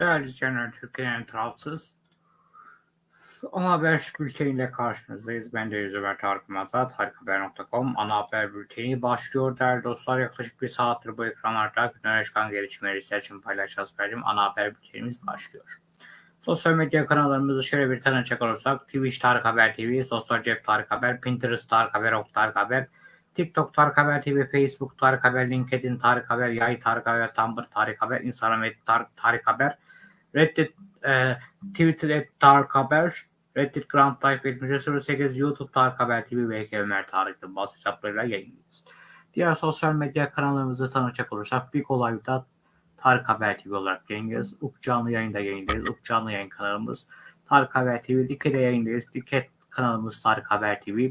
Değerli izleyenler, Türkiye'nin tarafsız ana haber bülteniyle karşınızdayız. Ben de Ömer Tarık Mazat, harikahaber.com ana haber bülteni başlıyor değerli dostlar. Yaklaşık bir saattir bu ekranlarda gündeme çıkan gelişmeleri sizler için paylaşacağız verdiğim ana haber bültenimiz başlıyor. Sosyal medya kanallarımızı şöyle bir tanıcak olursak Twitch Tarık Haber TV, Sosyal Cep Tarık Haber, Pinterest Tarık Haber, Ok Tarık Haber, TikTok Tarık Haber TV, Facebook Tarık Haber, LinkedIn Tarık Haber, Yay Tarık Haber, Tumblr Tarık Haber, Instagram Tarık, Tarık Haber, Reddit, e, Twitter et Tarık Haber, Reddit Grand Type 7308, YouTube Tarık Haber TV ve Ömer Tarık Yılmaz hesaplarıyla yayınlıyoruz. Diğer sosyal medya kanallarımızı tanıcak olursak Big Olay'da Tarık Haber TV olarak yayınlıyoruz. Up canlı yayında yayındayız. Up canlı yayın kanalımız Tarık Haber TV. Dike'de yayındayız. Dike kanalımız Tarık Haber TV.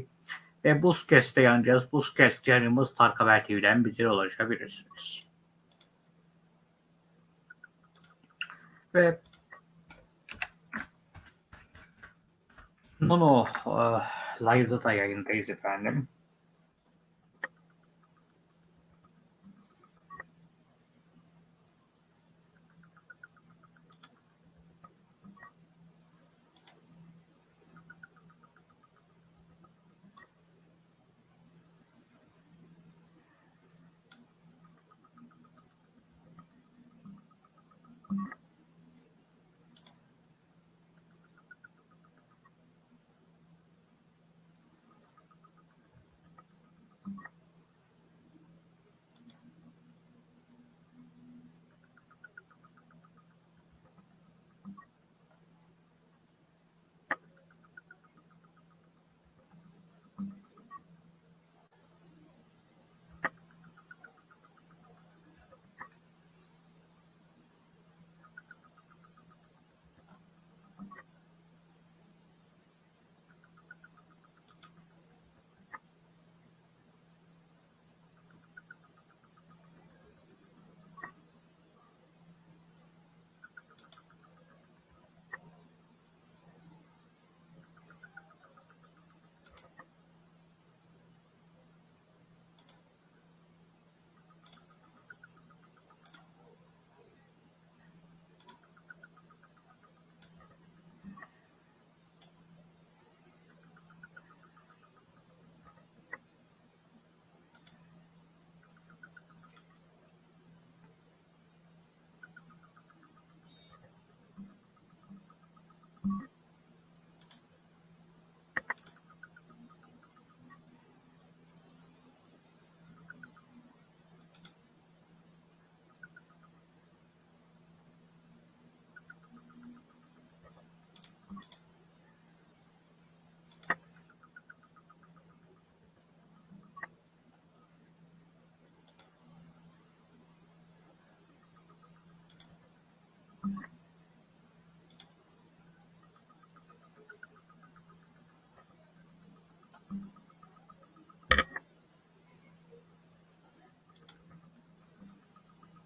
Ve Buzkest'te yayınlayacağız. Buzkest yayınımız Tarık Haber TV'den bize ulaşabilirsiniz. Ve Nono uh, Live'da da yayındayız efendim.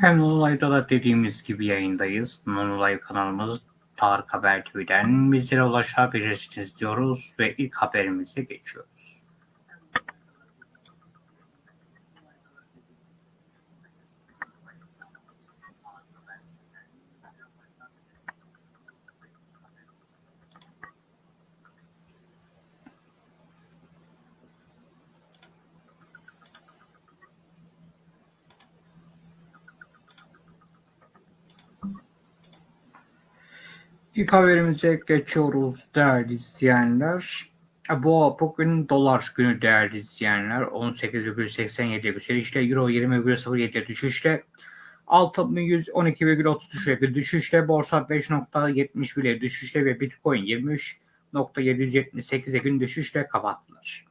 Hem Nonulay'da da dediğimiz gibi yayındayız. Nonulay kanalımız Tarık Haber TV'den bizlere ulaşabilirsiniz diyoruz ve ilk haberimize geçiyoruz. İlk haberimize geçiyoruz değerli izleyenler. Bu bugün dolar günü değerli izleyenler. 18,87 yükselişle Euro 20,07 düşüşle altın 112,33 düşüşle borsa 5.70 bile düşüşle ve bitcoin 23.778'e gün düşüşle kapattılar.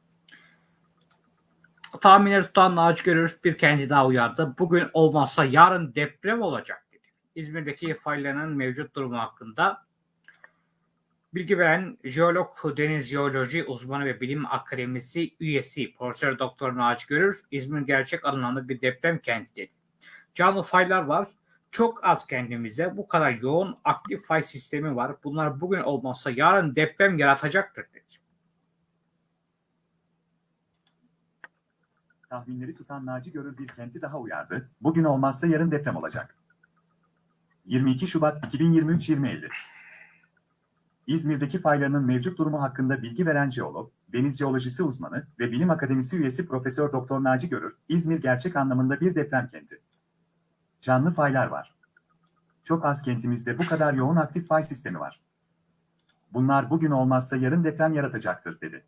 Tahminleri tutan Naci Görür bir kendi daha uyardı. Bugün olmazsa yarın deprem olacak. İzmir'deki faylanan mevcut durumu hakkında Bilgi veren jeolog, deniz jeoloji uzmanı ve bilim akademisi üyesi Profesör Doktor Naci Görür, İzmir gerçek anlamda bir deprem kenti dedi. Canlı faylar var. Çok az kendimizde bu kadar yoğun aktif fay sistemi var. Bunlar bugün olmazsa yarın deprem yaratacaktır dedi. Tahminleri tutan Naci Görür bir kenti daha uyardı. Bugün olmazsa yarın deprem olacak. 22 Şubat 2023-2050 İzmir'deki faylarının mevcut durumu hakkında bilgi veren jeolog, deniz jeolojisi uzmanı ve bilim akademisi üyesi Profesör Doktor Naci Görür, İzmir gerçek anlamında bir deprem kenti. Canlı faylar var. Çok az kentimizde bu kadar yoğun aktif fay sistemi var. Bunlar bugün olmazsa yarın deprem yaratacaktır dedi.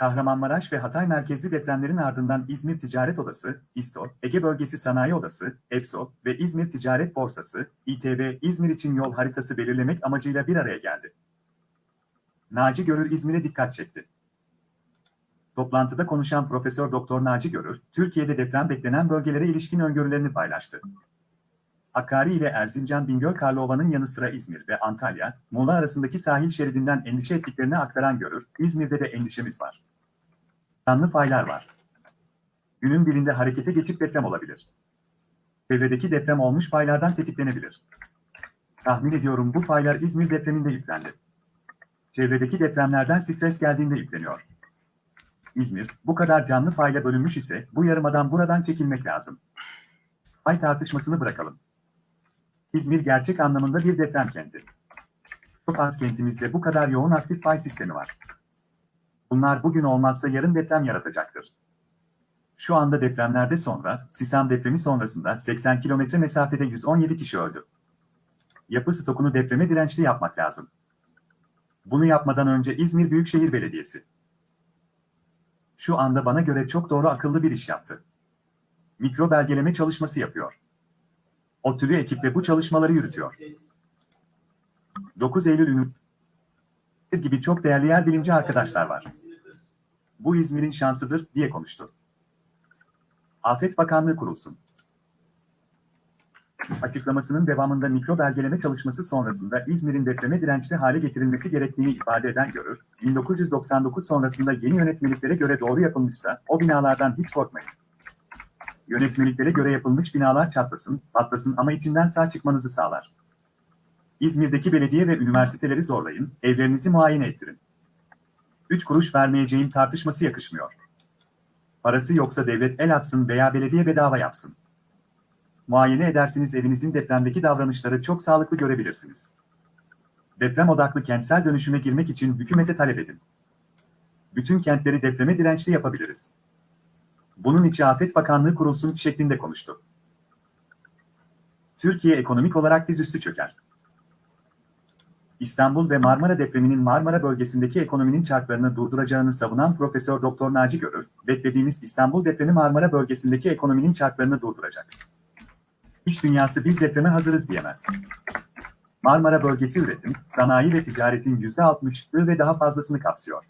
Kahramanmaraş ve Hatay merkezli depremlerin ardından İzmir Ticaret Odası, İSTO, Ege Bölgesi Sanayi Odası, EPSO ve İzmir Ticaret Borsası, İTB, İzmir için yol haritası belirlemek amacıyla bir araya geldi. Naci Görür İzmir'e dikkat çekti. Toplantıda konuşan Profesör Doktor Naci Görür, Türkiye'de deprem beklenen bölgelere ilişkin öngörülerini paylaştı. Hakkari ile Erzincan Bingöl Karlova'nın yanı sıra İzmir ve Antalya, Muğla arasındaki sahil şeridinden endişe ettiklerini aktaran Görür, İzmir'de de endişemiz var. Canlı faylar var. Günün birinde harekete geçip deprem olabilir. Çevredeki deprem olmuş faylardan tetiklenebilir. Tahmin ediyorum bu faylar İzmir depreminde yüklendi. Çevredeki depremlerden stres geldiğinde yükleniyor. İzmir, bu kadar canlı fayla bölünmüş ise bu yarımadan buradan çekilmek lazım. Fay tartışmasını bırakalım. İzmir gerçek anlamında bir deprem kenti. Çok az kentimizde bu kadar yoğun aktif fay sistemi var. Bunlar bugün olmazsa yarın deprem yaratacaktır. Şu anda depremlerde sonra, Sisam depremi sonrasında 80 kilometre mesafede 117 kişi öldü. Yapı stokunu depreme dirençli yapmak lazım. Bunu yapmadan önce İzmir Büyükşehir Belediyesi. Şu anda bana göre çok doğru akıllı bir iş yaptı. Mikro belgeleme çalışması yapıyor. ODTÜ'lü ekiple bu çalışmaları yürütüyor. 9 Eylül gibi çok değerli yer bilimci arkadaşlar var. Bu İzmir'in şansıdır diye konuştu. Afet Bakanlığı kurulsun. Açıklamasının devamında mikro belgeleme çalışması sonrasında İzmir'in depreme dirençli hale getirilmesi gerektiğini ifade eden Görür, 1999 sonrasında yeni yönetmeliklere göre doğru yapılmışsa o binalardan hiç korkmayın. Yönetmeliklere göre yapılmış binalar çatlasın, patlasın ama içinden sağ çıkmanızı sağlar. İzmir'deki belediye ve üniversiteleri zorlayın, evlerinizi muayene ettirin. Üç kuruş vermeyeceğim tartışması yakışmıyor. Parası yoksa devlet el atsın veya belediye bedava yapsın. Muayene edersiniz evinizin depremdeki davranışları çok sağlıklı görebilirsiniz. Deprem odaklı kentsel dönüşüme girmek için hükümete talep edin. Bütün kentleri depreme dirençli yapabiliriz. Bunun için Afet Bakanlığı kurulsun şeklinde konuştu. Türkiye ekonomik olarak dizüstü çöker. İstanbul ve Marmara depreminin Marmara bölgesindeki ekonominin çarklarını durduracağını savunan Profesör Doktor Naci Görür, beklediğimiz İstanbul depremi Marmara bölgesindeki ekonominin çarklarını durduracak. İş dünyası biz depreme hazırız diyemez. Marmara bölgesi üretim, sanayi ve ticaretin %60'ı ve daha fazlasını kapsıyor.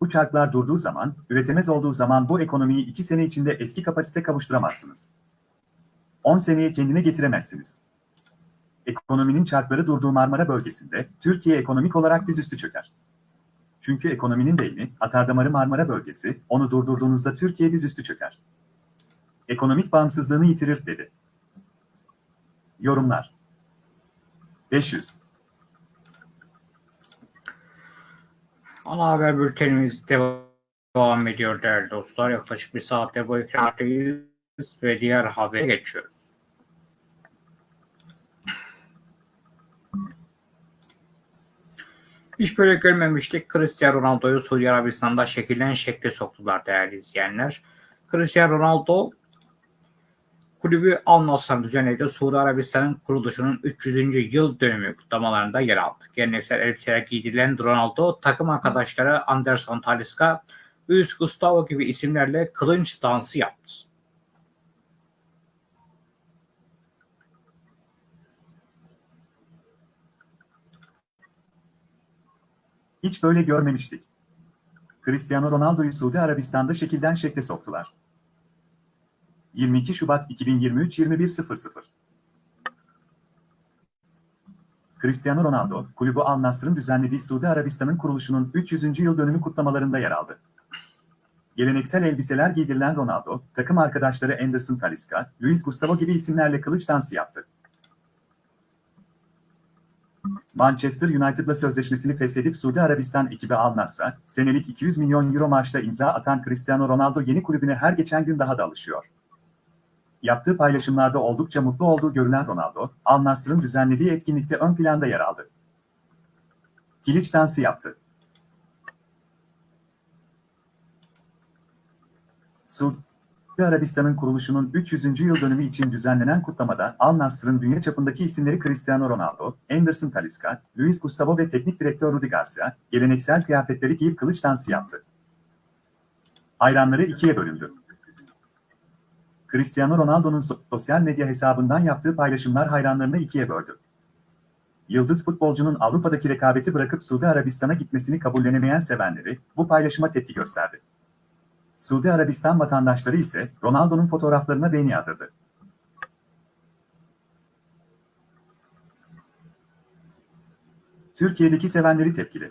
Bu çarklar durduğu zaman, üretemez olduğu zaman bu ekonomiyi 2 sene içinde eski kapasite kavuşturamazsınız. 10 seneye kendine getiremezsiniz. Ekonominin çarkları durduğu Marmara bölgesinde Türkiye ekonomik olarak dizüstü çöker. Çünkü ekonominin beyni, atardamarı Marmara bölgesi, onu durdurduğunuzda Türkiye dizüstü çöker. Ekonomik bağımsızlığını yitirir dedi. Yorumlar 500 Ana haber bültenimiz devam ediyor değerli dostlar. Yaklaşık bir saatte bu ekrandayız ve diğer habere geçiyoruz. Hiç böyle görmemiştik. Cristiano Ronaldo'yu Suudi Arabistan'da şekillen şekle soktular değerli izleyenler. Cristiano Ronaldo kulübü Al Nassr'ın düzenlediği Suudi Arabistan'ın kuruluşunun 300. yıl dönümü kutlamalarında yer aldı. Geleneksel elbiseler giydirilen Ronaldo takım arkadaşları Anderson Talisca, Luis Gustavo gibi isimlerle kılınç dansı yaptı. Hiç böyle görmemiştik. Cristiano Ronaldo'yu Suudi Arabistan'da şekilden şekle soktular. 22 Şubat 2023 21.00 Cristiano Ronaldo, kulübü Al Nassr'ın düzenlediği Suudi Arabistan'ın kuruluşunun 300. yıl dönümü kutlamalarında yer aldı. Geleneksel elbiseler giydirilen Ronaldo, takım arkadaşları Anderson Talisca, Luis Gustavo gibi isimlerle kılıç dansı yaptı. Manchester United'la sözleşmesini feshedip Suudi Arabistan ekibi Al Nassr'a, senelik 200 milyon euro maaşla imza atan Cristiano Ronaldo yeni kulübüne her geçen gün daha da alışıyor. Yaptığı paylaşımlarda oldukça mutlu olduğu görülen Ronaldo, Al Nassr'ın düzenlediği etkinlikte ön planda yer aldı. Kiliç dansı yaptı. Suudi Arabistan'ın kuruluşunun 300. yıl dönümü için düzenlenen kutlamada Al Nassr'ın dünya çapındaki isimleri Cristiano Ronaldo, Anderson Talisca, Luis Gustavo ve teknik direktör Rudi Garcia, geleneksel kıyafetleri giyip kılıç dansı yaptı. Hayranları ikiye bölündü. Cristiano Ronaldo'nun sosyal medya hesabından yaptığı paylaşımlar hayranlarını ikiye böldü. Yıldız futbolcunun Avrupa'daki rekabeti bırakıp Suudi Arabistan'a gitmesini kabullenemeyen sevenleri bu paylaşıma tepki gösterdi. Suudi Arabistan vatandaşları ise Ronaldo'nun fotoğraflarına beğeni yağdırdı. Türkiye'deki sevenleri tepkili.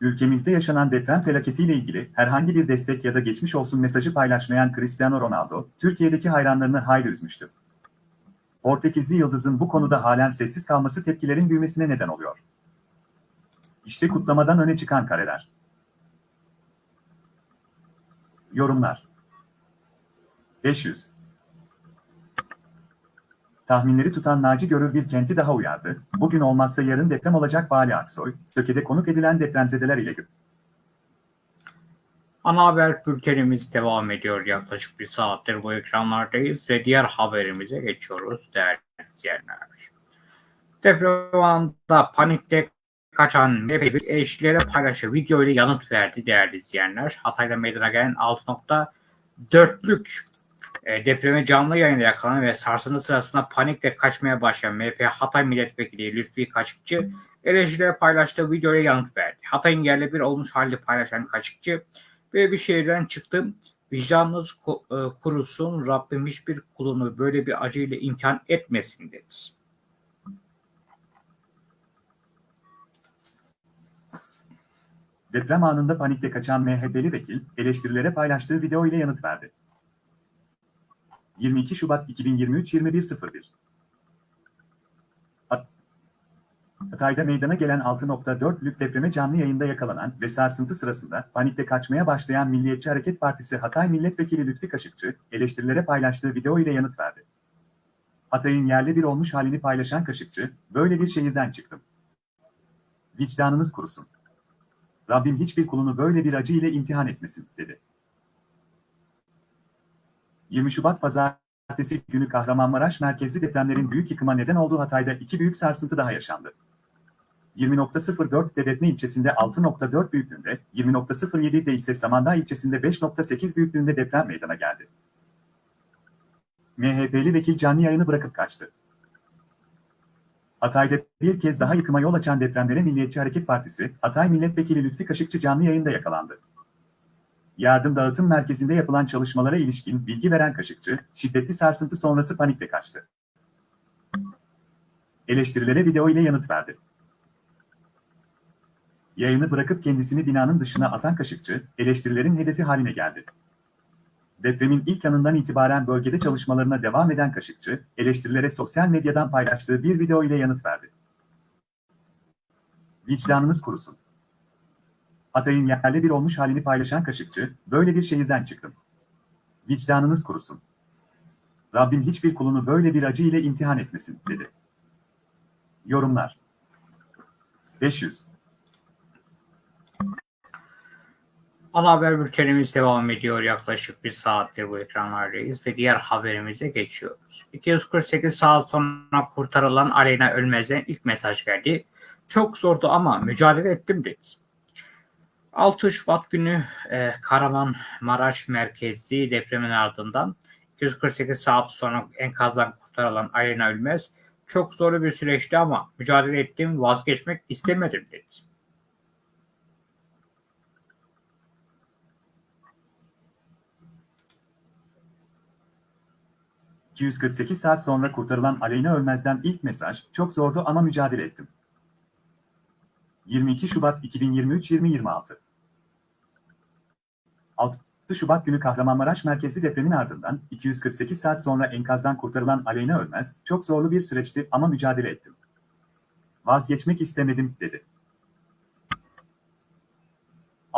Ülkemizde yaşanan deprem felaketiyle ilgili herhangi bir destek ya da geçmiş olsun mesajı paylaşmayan Cristiano Ronaldo, Türkiye'deki hayranlarını hayli üzmüştü. Portekizli Yıldız'ın bu konuda halen sessiz kalması tepkilerin büyümesine neden oluyor. İşte kutlamadan öne çıkan kareler. Yorumlar 500 Tahminleri tutan Naci Görür bir kenti daha uyardı. Bugün olmazsa yarın deprem olacak Bali Aksoy, Söke'de konuk edilen depremzedeler ile Ana haber bültenimiz devam ediyor. Yaklaşık bir saattir bu ekranlardayız ve diğer haberimize geçiyoruz değerli izleyenler. Deprem anında panikte kaçan MHP eşlere paylaştığı video ile yanıt verdi değerli izleyenler. Hatay'da meydana gelen 6.4'lük e, depreme canlı yayında yakalanan ve sarsıntı sırasında panikle kaçmaya başlayan MHP Hatay Milletvekili Lütfi Kaşıkçı eleştirilere paylaştığı video ile yanıt verdi. Hatay'ın yerle bir olmuş halde paylaşan Kaşıkçı Böyle bir şehirden çıktım. Vicdanınız e, kurusun. Rabbim hiçbir kulunu böyle bir acıyla imtihan etmesin dedi. Deprem anında panikte kaçan MHP'li vekil, eleştirilere paylaştığı video ile yanıt verdi. 22 Şubat 2023 21.01 Hatay'da meydana gelen 6.4'lük depreme canlı yayında yakalanan ve sarsıntı sırasında panikte kaçmaya başlayan Milliyetçi Hareket Partisi Hatay Milletvekili Lütfi Kaşıkçı, eleştirilere paylaştığı video ile yanıt verdi. Hatay'ın yerle bir olmuş halini paylaşan Kaşıkçı, böyle bir şehirden çıktım. Vicdanınız kurusun. Rabbim hiçbir kulunu böyle bir acı ile imtihan etmesin, dedi. 20 Şubat Pazartesi günü Kahramanmaraş merkezli depremlerin büyük yıkıma neden olduğu Hatay'da iki büyük sarsıntı daha yaşandı. 20.04 Dedetne ilçesinde 6.4 büyüklüğünde, 20.07'de ise Samandağ ilçesinde 5.8 büyüklüğünde deprem meydana geldi. MHP'li vekil canlı yayını bırakıp kaçtı. Hatay'da bir kez daha yıkıma yol açan depremlere Milliyetçi Hareket Partisi, Hatay Milletvekili Lütfi Kaşıkçı canlı yayında yakalandı. Yardım dağıtım merkezinde yapılan çalışmalara ilişkin bilgi veren Kaşıkçı, şiddetli sarsıntı sonrası panikle kaçtı. Eleştirilere video ile yanıt verdi. Yayını bırakıp kendisini binanın dışına atan Kaşıkçı, eleştirilerin hedefi haline geldi. Depremin ilk anından itibaren bölgede çalışmalarına devam eden Kaşıkçı, eleştirilere sosyal medyadan paylaştığı bir video ile yanıt verdi. Vicdanınız kurusun. Hatay'ın yerle bir olmuş halini paylaşan Kaşıkçı, böyle bir şehirden çıktım. Vicdanınız kurusun. Rabbim hiçbir kulunu böyle bir acı ile imtihan etmesin, dedi. Yorumlar 500 Ana haber bültenimiz devam ediyor. Yaklaşık bir saattir bu ekranlardayız ve diğer haberimize geçiyoruz. 248 saat sonra kurtarılan Aleyna Ölmez'den ilk mesaj geldi. Çok zordu ama mücadele ettim dedi. 6 Şubat günü e, Kahramanmaraş merkezli depremin ardından 248 saat sonra enkazdan kurtarılan Aleyna Ölmez çok zorlu bir süreçti ama mücadele ettim vazgeçmek istemedim dedi. 248 saat sonra kurtarılan Aleyna Ölmez'den ilk mesaj, çok zordu ama mücadele ettim. 22 Şubat 2023-2026 6 Şubat günü Kahramanmaraş merkezli depremin ardından 248 saat sonra enkazdan kurtarılan Aleyna Ölmez, çok zorlu bir süreçti ama mücadele ettim. Vazgeçmek istemedim, dedi.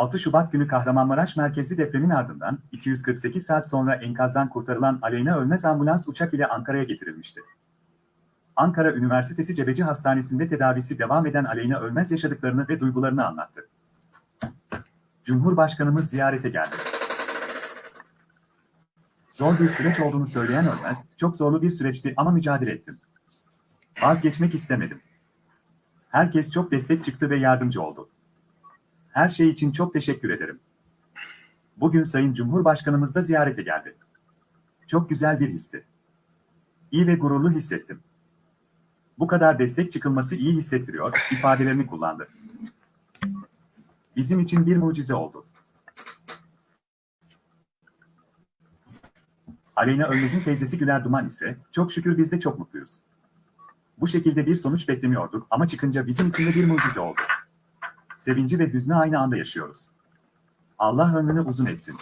6 Şubat günü Kahramanmaraş merkezli depremin ardından 248 saat sonra enkazdan kurtarılan Aleyna Ölmez ambulans uçak ile Ankara'ya getirilmişti. Ankara Üniversitesi Cebeci Hastanesi'nde tedavisi devam eden Aleyna Ölmez yaşadıklarını ve duygularını anlattı. Cumhurbaşkanımız ziyarete geldi. Zor bir süreç olduğunu söyleyen Ölmez, çok zorlu bir süreçti ama mücadele ettim. Vazgeçmek istemedim. Herkes çok destek çıktı ve yardımcı oldu. Her şey için çok teşekkür ederim. Bugün Sayın Cumhurbaşkanımız da ziyarete geldi. Çok güzel bir histi. İyi ve gururlu hissettim. Bu kadar destek çıkılması iyi hissettiriyor, ifadelerini kullandı. Bizim için bir mucize oldu. Aleyna Ölmez'in teyzesi Güler Duman ise, çok şükür biz de çok mutluyuz. Bu şekilde bir sonuç beklemiyorduk ama çıkınca bizim için de bir mucize oldu. Sevinci ve hüznü aynı anda yaşıyoruz. Allah ömrünü uzun etsin.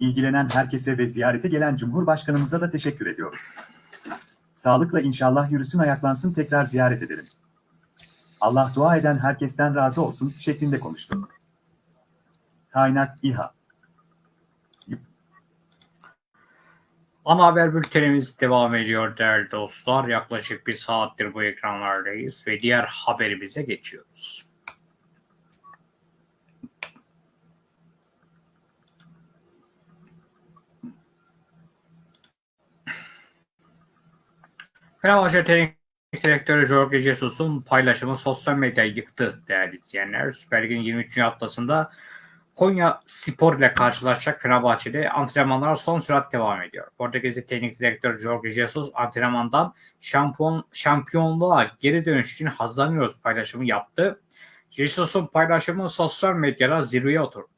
İlgilenen herkese ve ziyarete gelen Cumhurbaşkanımıza da teşekkür ediyoruz. Sağlıkla inşallah yürüsün ayaklansın tekrar ziyaret edelim. Allah dua eden herkesten razı olsun şeklinde konuştu. Kaynak İHA Ana haber bültenimiz devam ediyor değerli dostlar. Yaklaşık bir saattir bu ekranlardayız ve diğer haberimize geçiyoruz. Fenerbahçe Teknik Direktörü Jorge Jesus'un paylaşımı sosyal medyayı yıktı değerli izleyenler. Süper Lig'in 23. haftasında Konya Spor ile karşılaşacak Fenerbahçe'de antrenmanlar son sürat devam ediyor. Portekizli Teknik Direktör Jorge Jesus antrenmandan şampiyon, şampiyonluğa geri dönüş için hazırlanıyoruz paylaşımı yaptı. Jesus'un paylaşımı sosyal medyada zirveye oturdu.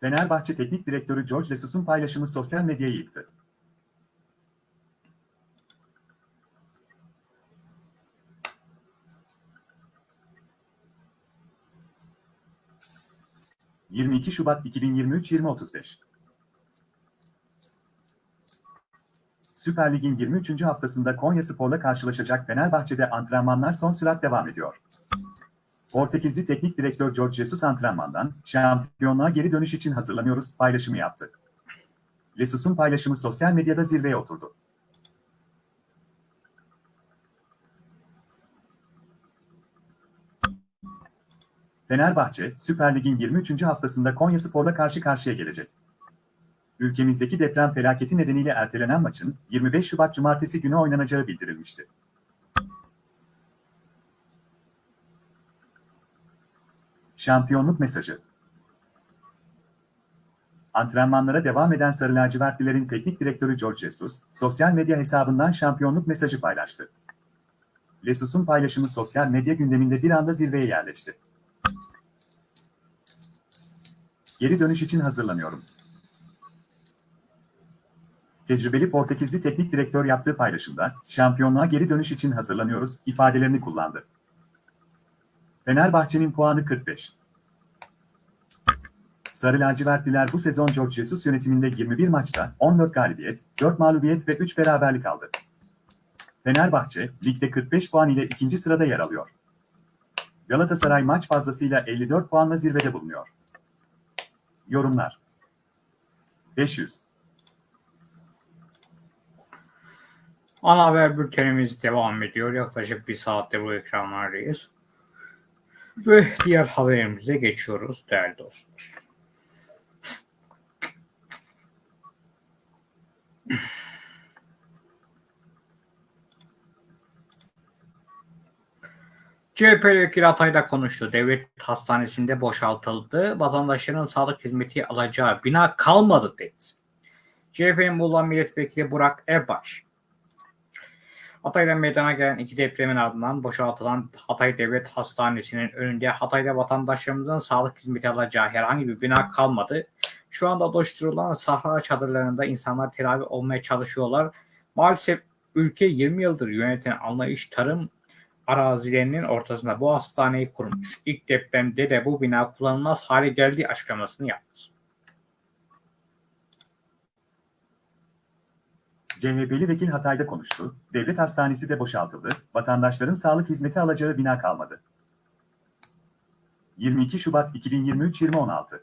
Fenerbahçe Teknik Direktörü George Jesus'un paylaşımı sosyal medyayı yıktı. ...22 Şubat 2023-2035 Süper Lig'in 23. haftasında Konya Spor'la karşılaşacak Fenerbahçe'de antrenmanlar son sürat devam ediyor. Portekizli Teknik Direktör George Jesus antrenmandan şampiyonluğa geri dönüş için hazırlanıyoruz paylaşımı yaptı. Jesus'un paylaşımı sosyal medyada zirveye oturdu. Fenerbahçe, Süper Lig'in 23. haftasında Konya Spor'la karşı karşıya gelecek. Ülkemizdeki deprem felaketi nedeniyle ertelenen maçın 25 Şubat Cumartesi günü oynanacağı bildirilmişti. Şampiyonluk mesajı. Antrenmanlara devam eden Sarı Lacivertlilerin teknik direktörü George Jesus, sosyal medya hesabından şampiyonluk mesajı paylaştı. Jesus'un paylaşımı sosyal medya gündeminde bir anda zirveye yerleşti. Geri dönüş için hazırlanıyorum. Tecrübeli Portekizli teknik direktör yaptığı paylaşımda, şampiyonluğa geri dönüş için hazırlanıyoruz ifadelerini kullandı. Fenerbahçe'nin puanı 45. Sarı lacivertliler bu sezon George Jesus yönetiminde 21 maçta 14 galibiyet, 4 mağlubiyet ve 3 beraberlik aldı. Fenerbahçe, ligde 45 puan ile ikinci sırada yer alıyor. Galatasaray maç fazlasıyla 54 puanla zirvede bulunuyor. Yorumlar 500 Ana haber bültenimiz devam ediyor. Yaklaşık bir saattir bu ekranlardayız. Ve diğer haberimize geçiyoruz değerli dostlar. CHP vekili Hatay'da konuştu. Devlet hastanesinde boşaltıldı. Vatandaşların sağlık hizmeti alacağı bina kalmadı dedi. CHP'nin Muğla Milletvekili Burak Erbaş, Hatay'da meydana gelen iki depremin ardından boşaltılan Hatay Devlet Hastanesi'nin önünde Hatay'da vatandaşlarımızın sağlık hizmeti alacağı herhangi bir bina kalmadı. Şu anda oluşturulan sahra çadırlarında insanlar tedavi olmaya çalışıyorlar. Maalesef ülke 20 yıldır yöneten anlayış tarım arazilerinin ortasında bu hastaneyi kurmuş. İlk depremde de bu bina kullanılmaz hale geldiği açıklamasını yaptı. CHP'li vekil Hatay'da konuştu, devlet hastanesi de boşaltıldı, vatandaşların sağlık hizmeti alacağı bina kalmadı. 22 Şubat 2023-2016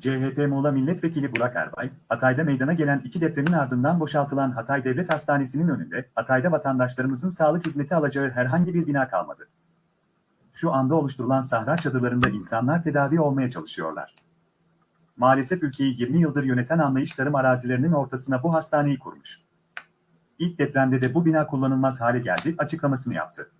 CHP Muğla Milletvekili Burak Erbay, Hatay'da meydana gelen iki depremin ardından boşaltılan Hatay Devlet Hastanesi'nin önünde, Hatay'da vatandaşlarımızın sağlık hizmeti alacağı herhangi bir bina kalmadı. Şu anda oluşturulan sahra çadırlarında insanlar tedavi olmaya çalışıyorlar. Maalesef ülkeyi 20 yıldır yöneten anlayış tarım arazilerinin ortasına bu hastaneyi kurmuş. İlk depremde de bu bina kullanılmaz hale geldi açıklamasını yaptı.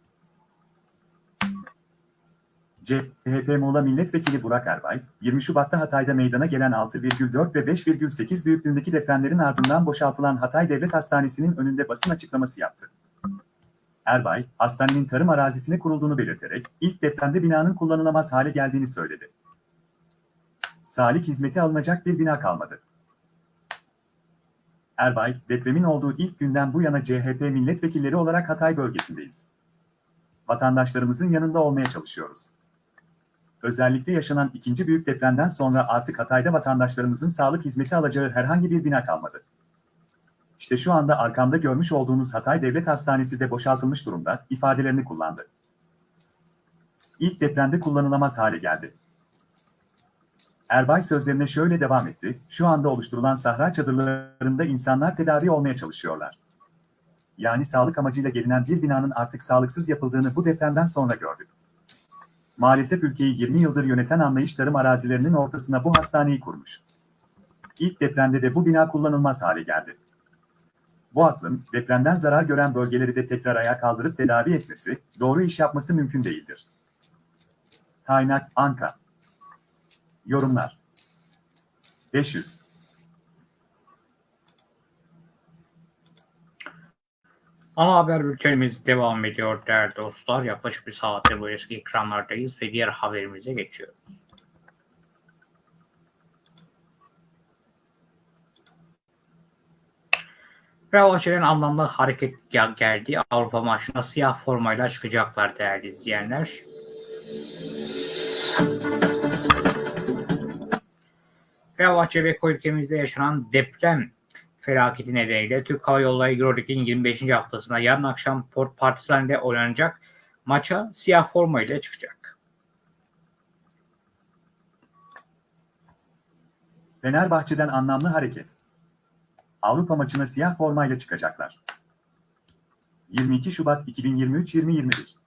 CHP Muğla Milletvekili Burak Erbay, 20 Şubat'ta Hatay'da meydana gelen 6,4 ve 5,8 büyüklüğündeki depremlerin ardından boşaltılan Hatay Devlet Hastanesi'nin önünde basın açıklaması yaptı. Erbay, hastanenin tarım arazisine kurulduğunu belirterek, ilk depremde binanın kullanılamaz hale geldiğini söyledi. Sağlık hizmeti alınacak bir bina kalmadı. Erbay, depremin olduğu ilk günden bu yana CHP milletvekilleri olarak Hatay bölgesindeyiz. Vatandaşlarımızın yanında olmaya çalışıyoruz. Özellikle yaşanan ikinci büyük depremden sonra artık Hatay'da vatandaşlarımızın sağlık hizmeti alacağı herhangi bir bina kalmadı. İşte şu anda arkamda görmüş olduğunuz Hatay Devlet Hastanesi de boşaltılmış durumda ifadelerini kullandı. İlk depremde kullanılamaz hale geldi. Erbay sözlerine şöyle devam etti, şu anda oluşturulan sahra çadırlarında insanlar tedavi olmaya çalışıyorlar. Yani sağlık amacıyla gelinen bir binanın artık sağlıksız yapıldığını bu depremden sonra gördük. Maalesef ülkeyi 20 yıldır yöneten anlayış tarım arazilerinin ortasına bu hastaneyi kurmuş. İlk depremde de bu bina kullanılmaz hale geldi. Bu aklın depremden zarar gören bölgeleri de tekrar ayağa kaldırıp tedavi etmesi, doğru iş yapması mümkün değildir. Kaynak Anka Yorumlar 500 Ana haber bültenimiz devam ediyor değerli dostlar. Yaklaşık bir saattir bu eski ekranlardayız ve diğer haberimize geçiyoruz. Fenerbahçe'nin anlamlı hareket gel- geldi. Avrupa maçına siyah formayla çıkacaklar değerli izleyenler. Fenerbahçe ve ülkemizde yaşanan deprem felaketi nedeniyle Türk Hava Yolları Euroleague'in 25. haftasında yarın akşam Port Partizan ile oynanacak maça siyah forma ile çıkacak. Fenerbahçe'den anlamlı hareket. Avrupa maçına siyah formayla çıkacaklar. 22 Şubat 2023-2021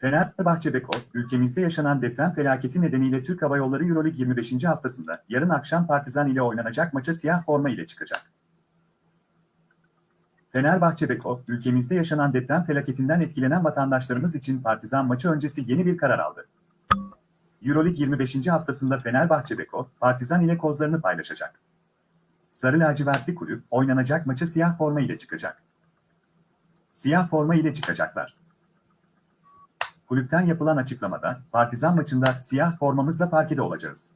Fenerbahçe ülkemizde yaşanan deprem felaketi nedeniyle Türk Hava Yolları Euroleague 25. haftasında yarın akşam Partizan ile oynanacak maça siyah forma ile çıkacak. Fenerbahçe Beko, ülkemizde yaşanan deprem felaketinden etkilenen vatandaşlarımız için Partizan maçı öncesi yeni bir karar aldı. Euroleague 25. haftasında Fenerbahçe Beko, Partizan ile kozlarını paylaşacak. Sarı lacivertli kulüp, oynanacak maça siyah forma ile çıkacak. Siyah forma ile çıkacaklar. Kulüpten yapılan açıklamada, Partizan maçında siyah formamızla parkede olacağız.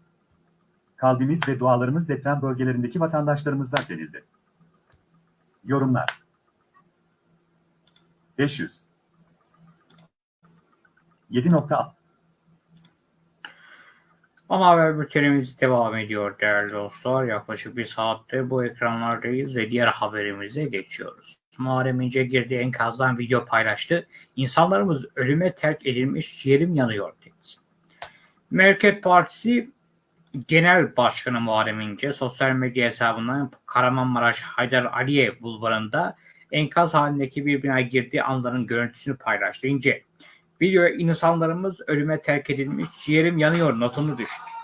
Kalbimiz ve dualarımız deprem bölgelerindeki vatandaşlarımızla denildi. Yorumlar 500 7.6 Ana haber bültenimiz devam ediyor değerli dostlar. Yaklaşık bir saattir bu ekranlardayız ve diğer haberimize geçiyoruz. Muharrem İnce girdiği enkazdan video paylaştı. İnsanlarımız ölüme terk edilmiş yerim yanıyor dedi. Merket Partisi Genel Başkanı Muharrem İnce sosyal medya hesabından Kahramanmaraş Haydar Aliye bulvarında enkaz halindeki bir bina girdiği anların görüntüsünü paylaştı. İnce Video insanlarımız ölüme terk edilmiş, yerim yanıyor notunu düştü.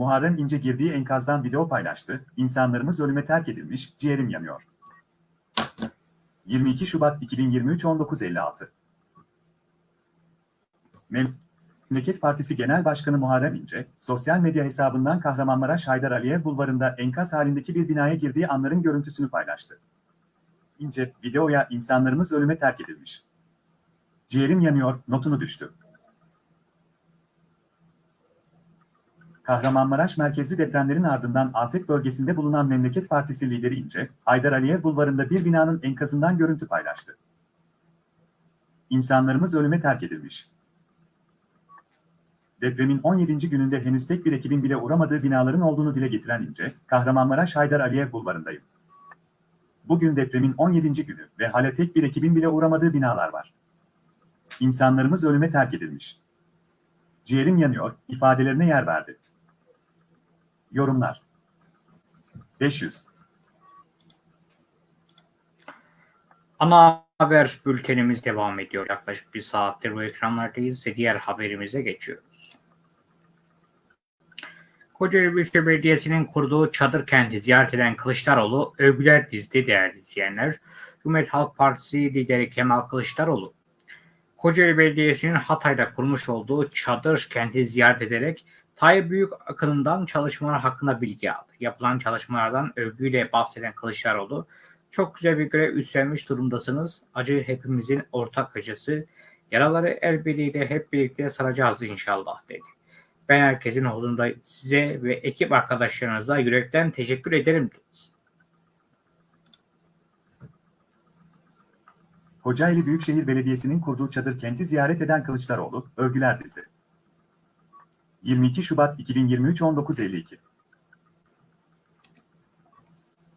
Muharrem İnce girdiği enkazdan video paylaştı. İnsanlarımız ölüme terk edilmiş, ciğerim yanıyor. 22 Şubat 2023 19.56 Memleket Partisi Genel Başkanı Muharrem İnce, sosyal medya hesabından Kahramanmaraş Haydar Aliye bulvarında enkaz halindeki bir binaya girdiği anların görüntüsünü paylaştı. İnce, videoya insanlarımız ölüme terk edilmiş. Ciğerim yanıyor, notunu düştü. Kahramanmaraş merkezli depremlerin ardından afet bölgesinde bulunan Memleket Partisi lideri İnce, Haydar Aliye bulvarında bir binanın enkazından görüntü paylaştı. İnsanlarımız ölüme terk edilmiş. Depremin 17. gününde henüz tek bir ekibin bile uğramadığı binaların olduğunu dile getiren İnce, Kahramanmaraş Haydar Aliye bulvarındayım. Bugün depremin 17. günü ve hala tek bir ekibin bile uğramadığı binalar var. İnsanlarımız ölüme terk edilmiş. Ciğerim yanıyor, ifadelerine yer verdi. Yorumlar 500 Ana haber bültenimiz devam ediyor. Yaklaşık bir saattir bu ekranlardayız ve diğer haberimize geçiyoruz. Kocaeli Büyükşehir Belediyesi'nin kurduğu çadır kenti ziyaret eden Kılıçdaroğlu övgüler dizdi değerli izleyenler. Cumhuriyet Halk Partisi lideri Kemal Kılıçdaroğlu, Kocaeli Belediyesi'nin Hatay'da kurmuş olduğu çadır kenti ziyaret ederek Tayyip Büyük akınından çalışmalar hakkında bilgi aldı. Yapılan çalışmalardan övgüyle bahseden Kılıçdaroğlu, çok güzel bir görev üstlenmiş durumdasınız. Acı hepimizin ortak acısı. Yaraları el birliğiyle hep birlikte saracağız inşallah dedi. Ben herkesin huzurunda size ve ekip arkadaşlarınıza yürekten teşekkür ederim dedi. Kocaeli Büyükşehir Belediyesi'nin kurduğu çadır kenti ziyaret eden Kılıçdaroğlu, övgüler dizdi. 22 Şubat 2023 19.52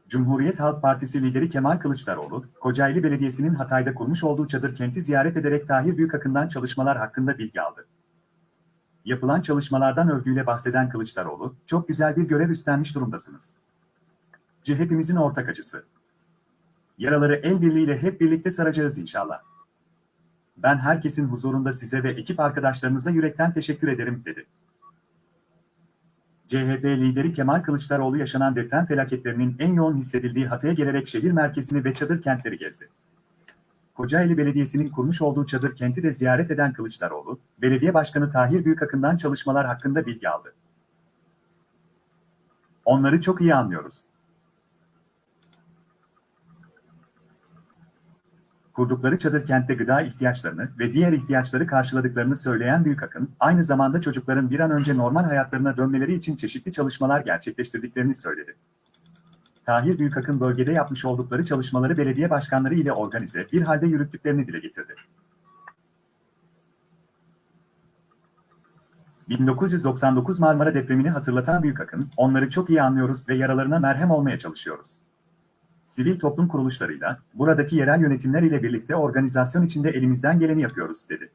Cumhuriyet Halk Partisi lideri Kemal Kılıçdaroğlu, Kocaeli Belediyesi'nin Hatay'da kurmuş olduğu çadır kenti ziyaret ederek Tahir Büyükakın'dan çalışmalar hakkında bilgi aldı. Yapılan çalışmalardan övgüyle bahseden Kılıçdaroğlu, çok güzel bir görev üstlenmiş durumdasınız. hepimizin ortak acısı. Yaraları el birliğiyle hep birlikte saracağız inşallah. Ben herkesin huzurunda size ve ekip arkadaşlarınıza yürekten teşekkür ederim, dedi. CHP lideri Kemal Kılıçdaroğlu yaşanan deprem felaketlerinin en yoğun hissedildiği Hatay'a gelerek şehir merkezini ve çadır kentleri gezdi. Kocaeli Belediyesi'nin kurmuş olduğu çadır kenti de ziyaret eden Kılıçdaroğlu, belediye başkanı Tahir Büyükakın'dan çalışmalar hakkında bilgi aldı. Onları çok iyi anlıyoruz. Kurdukları çadır kentte gıda ihtiyaçlarını ve diğer ihtiyaçları karşıladıklarını söyleyen Büyükakın, aynı zamanda çocukların bir an önce normal hayatlarına dönmeleri için çeşitli çalışmalar gerçekleştirdiklerini söyledi. Tahir Büyükakın bölgede yapmış oldukları çalışmaları belediye başkanları ile organize bir halde yürüttüklerini dile getirdi. 1999 Marmara depremini hatırlatan Büyükakın, onları çok iyi anlıyoruz ve yaralarına merhem olmaya çalışıyoruz sivil toplum kuruluşlarıyla, buradaki yerel yönetimler ile birlikte organizasyon içinde elimizden geleni yapıyoruz, dedi.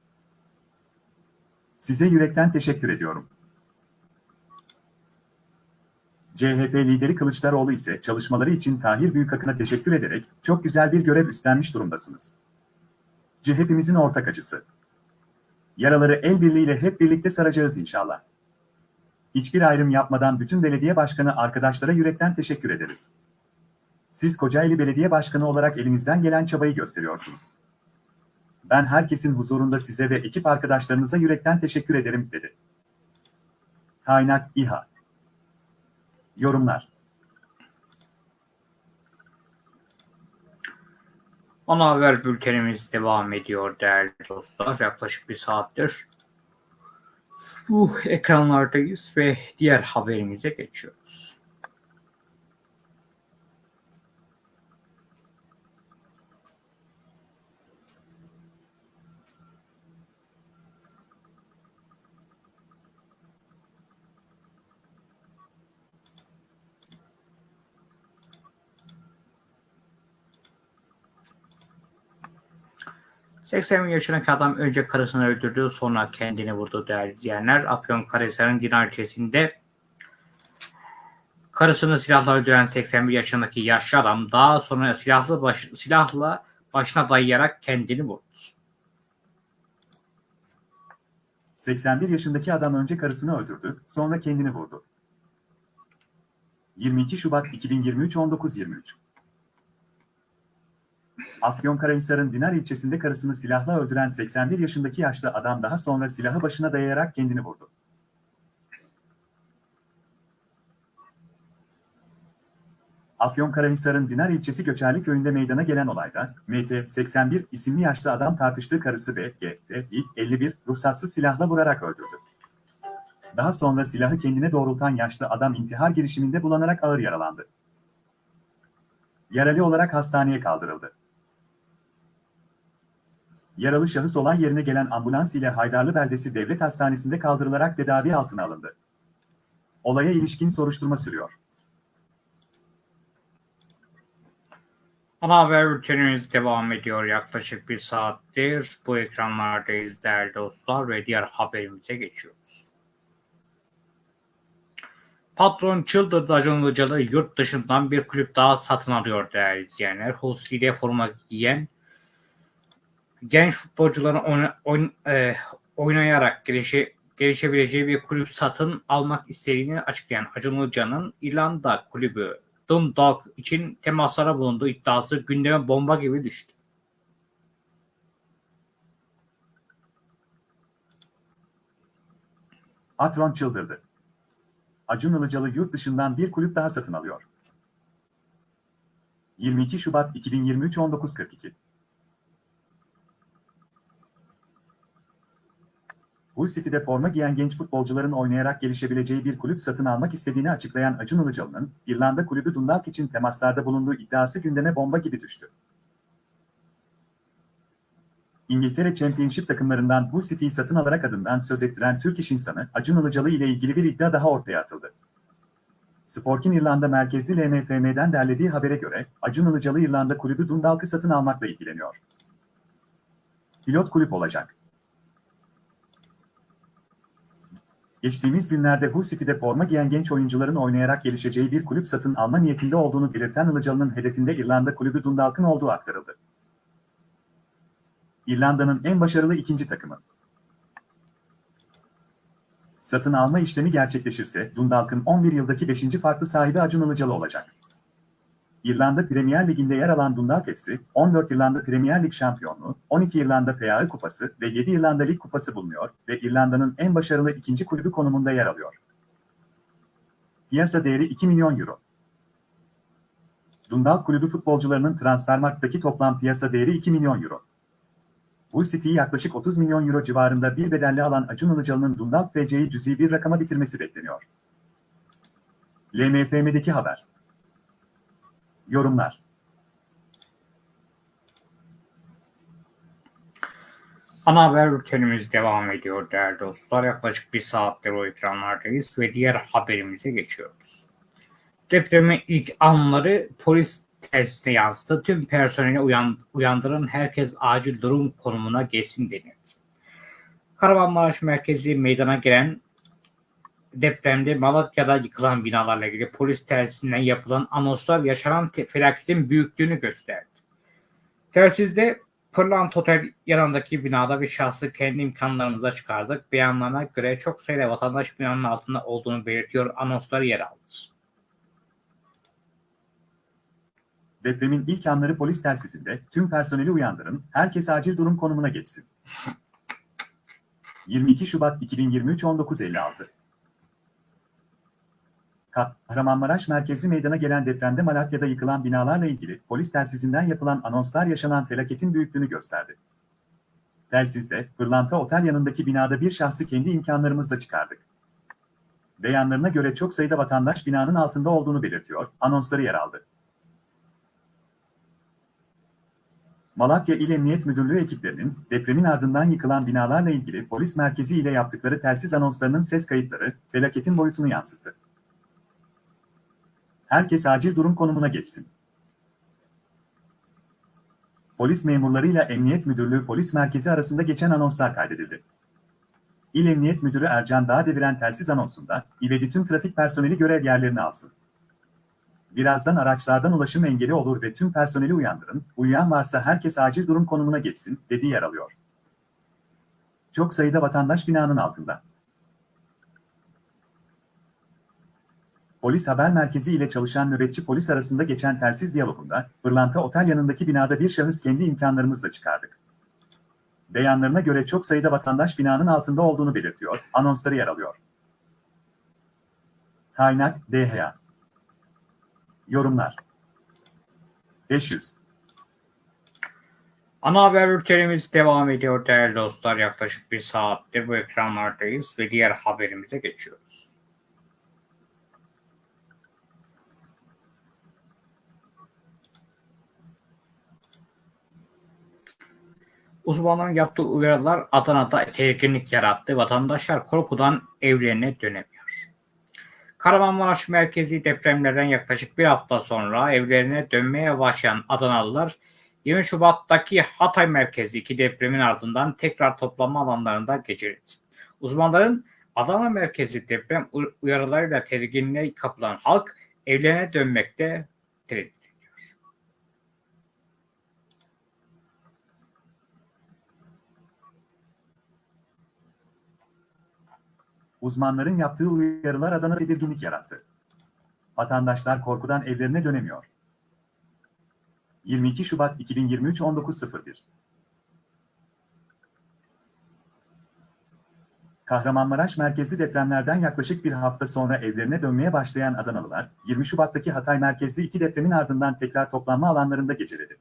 Size yürekten teşekkür ediyorum. CHP lideri Kılıçdaroğlu ise çalışmaları için Tahir Büyükakın'a teşekkür ederek çok güzel bir görev üstlenmiş durumdasınız. CHP'mizin ortak acısı. Yaraları el birliğiyle hep birlikte saracağız inşallah. Hiçbir ayrım yapmadan bütün belediye başkanı arkadaşlara yürekten teşekkür ederiz. Siz Kocaeli Belediye Başkanı olarak elimizden gelen çabayı gösteriyorsunuz. Ben herkesin huzurunda size ve ekip arkadaşlarınıza yürekten teşekkür ederim, dedi. Kaynak İHA Yorumlar Ana haber bültenimiz devam ediyor değerli dostlar. Yaklaşık bir saattir bu ekranlardayız ve diğer haberimize geçiyoruz. ...80 yaşındaki adam önce karısını öldürdü sonra kendini vurdu değerli izleyenler. Afyonkarahisar'ın Dinar ilçesinde karısını silahla öldüren 81 yaşındaki yaşlı adam daha sonra silahlı baş, silahla başına dayayarak kendini vurdu. 81 yaşındaki adam önce karısını öldürdü, sonra kendini vurdu. 22 Şubat 2023 19.23 Afyonkarahisar'ın Dinar ilçesinde karısını silahla öldüren 81 yaşındaki yaşlı adam daha sonra silahı başına dayayarak kendini vurdu. Afyonkarahisar'ın Dinar ilçesi Göçerli köyünde meydana gelen olayda, MT 81 isimli yaşlı adam tartıştığı karısı BGT 51 ruhsatsız silahla vurarak öldürdü. Daha sonra silahı kendine doğrultan yaşlı adam intihar girişiminde bulanarak ağır yaralandı. Yaralı olarak hastaneye kaldırıldı. Yaralı şahıs olay yerine gelen ambulans ile Haydarlı Beldesi Devlet Hastanesi'nde kaldırılarak tedavi altına alındı. Olaya ilişkin soruşturma sürüyor. Ana haber bültenimiz devam ediyor yaklaşık bir saattir. Bu ekranlardayız değerli dostlar ve diğer haberimize geçiyoruz. Patron çıldırdı Acun Ilıcalı yurt dışından bir kulüp daha satın alıyor değerli izleyenler. Husi'de forma giyen genç futbolcuların oyna, oyn, e, oynayarak gelişe, gelişebileceği bir kulüp satın almak istediğini açıklayan Acun Ilıcalı'nın İrlanda kulübü Dundalk için temaslara bulunduğu iddiası gündeme bomba gibi düştü. Patron çıldırdı. Acun Ilıcalı yurt dışından bir kulüp daha satın alıyor. 22 Şubat 2023 19.42 Hull City'de forma giyen genç futbolcuların oynayarak gelişebileceği bir kulüp satın almak istediğini açıklayan Acun Ilıcalı'nın İrlanda kulübü Dundalk için temaslarda bulunduğu iddiası gündeme bomba gibi düştü. İngiltere Championship takımlarından Hull City'yi satın alarak adından söz ettiren Türk iş insanı Acun Ilıcalı ile ilgili bir iddia daha ortaya atıldı. Sporkin İrlanda merkezli LMFM'den derlediği habere göre Acun Ilıcalı İrlanda kulübü Dundalk'ı satın almakla ilgileniyor. Pilot kulüp olacak. Geçtiğimiz günlerde Hull City'de forma giyen genç oyuncuların oynayarak gelişeceği bir kulüp satın alma niyetinde olduğunu belirten Ilıcalı'nın hedefinde İrlanda kulübü Dundalk'ın olduğu aktarıldı. İrlanda'nın en başarılı ikinci takımı. Satın alma işlemi gerçekleşirse Dundalk'ın 11 yıldaki 5. farklı sahibi Acun Ilıcalı olacak. İrlanda Premier Ligi'nde yer alan Dundalk FC, 14 İrlanda Premier Lig şampiyonluğu, 12 İrlanda FA Kupası ve 7 İrlanda Lig Kupası bulunuyor ve İrlanda'nın en başarılı ikinci kulübü konumunda yer alıyor. Piyasa değeri 2 milyon euro. Dundalk kulübü futbolcularının Transfermarkt'taki toplam piyasa değeri 2 milyon euro. Hull City'yi yaklaşık 30 milyon euro civarında bir bedelle alan Acun Ilıcalı'nın Dundalk FC'yi cüzi bir rakama bitirmesi bekleniyor. LMFM'deki haber. Yorumlar. Ana haber bültenimiz devam ediyor değerli dostlar. Yaklaşık bir saattir o ekranlardayız ve diğer haberimize geçiyoruz. Depremin ilk anları polis telsizine yansıdı. Tüm personeli uyan, uyandırın herkes acil durum konumuna geçsin denildi. Kahramanmaraş merkezi meydana gelen depremde Malatya'da yıkılan binalarla ilgili polis telsisinden yapılan anonslar yaşanan felaketin büyüklüğünü gösterdi. Telsizde Pırlant Otel yanındaki binada bir şahsı kendi imkanlarımıza çıkardık. Beyanlarına göre çok sayıda vatandaş binanın altında olduğunu belirtiyor. Anonsları yer aldı. Depremin ilk anları polis telsizinde tüm personeli uyandırın, herkes acil durum konumuna geçsin. 22 Şubat 2023 19.56 Kahramanmaraş merkezli meydana gelen depremde Malatya'da yıkılan binalarla ilgili polis telsizinden yapılan anonslar yaşanan felaketin büyüklüğünü gösterdi. Telsizde, Pırlanta Otel yanındaki binada bir şahsı kendi imkanlarımızla çıkardık. Beyanlarına göre çok sayıda vatandaş binanın altında olduğunu belirtiyor, anonsları yer aldı. Malatya İl Emniyet Müdürlüğü ekiplerinin depremin ardından yıkılan binalarla ilgili polis merkezi ile yaptıkları telsiz anonslarının ses kayıtları felaketin boyutunu yansıttı. Herkes acil durum konumuna geçsin. Polis memurlarıyla Emniyet Müdürlüğü Polis Merkezi arasında geçen anonslar kaydedildi. İl Emniyet Müdürü Ercan Dağdeviren telsiz anonsunda, İvedi tüm trafik personeli görev yerlerini alsın. Birazdan araçlardan ulaşım engeli olur ve tüm personeli uyandırın, uyuyan varsa herkes acil durum konumuna geçsin, dediği yer alıyor. Çok sayıda vatandaş binanın altında. Polis Haber Merkezi ile çalışan nöbetçi polis arasında geçen telsiz diyalogunda, Pırlanta Otel yanındaki binada bir şahıs kendi imkanlarımızla çıkardık. Beyanlarına göre çok sayıda vatandaş binanın altında olduğunu belirtiyor, anonsları yer alıyor. Kaynak, DHA. Yorumlar. 500. Ana haber bültenimiz devam ediyor değerli dostlar. Yaklaşık bir saattir bu ekranlardayız ve diğer haberimize geçiyoruz. Uzmanların yaptığı uyarılar Adana'da tedirginlik yarattı. Vatandaşlar korkudan evlerine dönemiyor. Kahramanmaraş merkezi depremlerden yaklaşık bir hafta sonra evlerine dönmeye başlayan Adanalılar 20 Şubat'taki Hatay merkezi iki depremin ardından tekrar toplanma alanlarında geçirildi. Uzmanların Adana merkezi deprem uyarılarıyla tedirginliğe kapılan halk evlerine dönmekte tereddüt ediyor. Uzmanların yaptığı uyarılar Adana tedirginlik yarattı. Vatandaşlar korkudan evlerine dönemiyor. 22 Şubat 2023 19.01 Kahramanmaraş merkezli depremlerden yaklaşık bir hafta sonra evlerine dönmeye başlayan Adanalılar, 20 Şubat'taki Hatay merkezli iki depremin ardından tekrar toplanma alanlarında geceledi.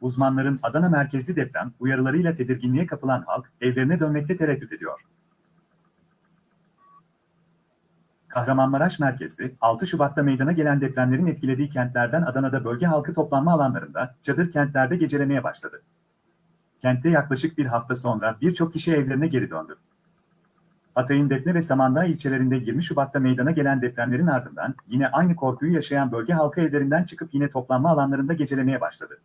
Uzmanların Adana merkezli deprem uyarılarıyla tedirginliğe kapılan halk, evlerine dönmekte tereddüt ediyor. Kahramanmaraş merkezli, 6 Şubat'ta meydana gelen depremlerin etkilediği kentlerden Adana'da bölge halkı toplanma alanlarında, çadır kentlerde gecelemeye başladı. Kentte yaklaşık bir hafta sonra birçok kişi evlerine geri döndü. Hatay'ın Defne ve Samandağ ilçelerinde 20 Şubat'ta meydana gelen depremlerin ardından yine aynı korkuyu yaşayan bölge halkı evlerinden çıkıp yine toplanma alanlarında gecelemeye başladı.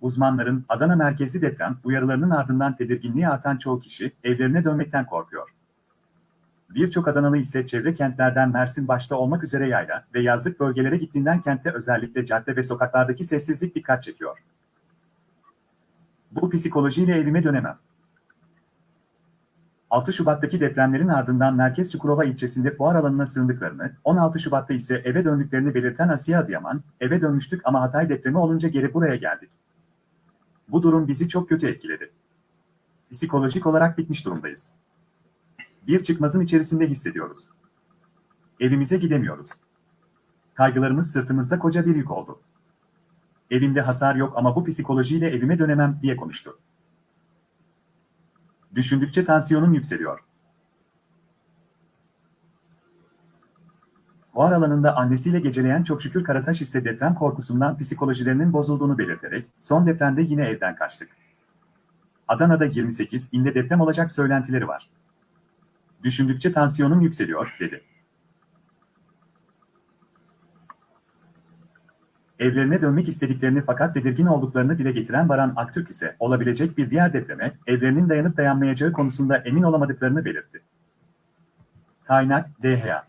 Uzmanların Adana merkezli deprem uyarılarının ardından tedirginliği artan çoğu kişi evlerine dönmekten korkuyor. Birçok Adanalı ise çevre kentlerden Mersin başta olmak üzere yayla ve yazlık bölgelere gittiğinden kentte özellikle cadde ve sokaklardaki sessizlik dikkat çekiyor. Bu psikolojiyle evime dönemem. 6 Şubat'taki depremlerin ardından Merkez Çukurova ilçesinde fuar alanına sığındıklarını, 16 Şubat'ta ise eve döndüklerini belirten Asiye Adıyaman, eve dönmüştük ama Hatay depremi olunca geri buraya geldik. Bu durum bizi çok kötü etkiledi. Psikolojik olarak bitmiş durumdayız. Bir çıkmazın içerisinde hissediyoruz. Evimize gidemiyoruz. Kaygılarımız sırtımızda koca bir yük oldu. Evimde hasar yok ama bu psikolojiyle evime dönemem diye konuştu. Düşündükçe tansiyonum yükseliyor. Fuar alanında annesiyle geceleyen çok şükür Karataş ise deprem korkusundan psikolojilerinin bozulduğunu belirterek son depremde yine evden kaçtık. Adana'da 28 inde deprem olacak söylentileri var. Düşündükçe tansiyonum yükseliyor, dedi. Evlerine dönmek istediklerini fakat tedirgin olduklarını dile getiren Baran Aktürk ise olabilecek bir diğer depreme evlerinin dayanıp dayanmayacağı konusunda emin olamadıklarını belirtti. Kaynak DHA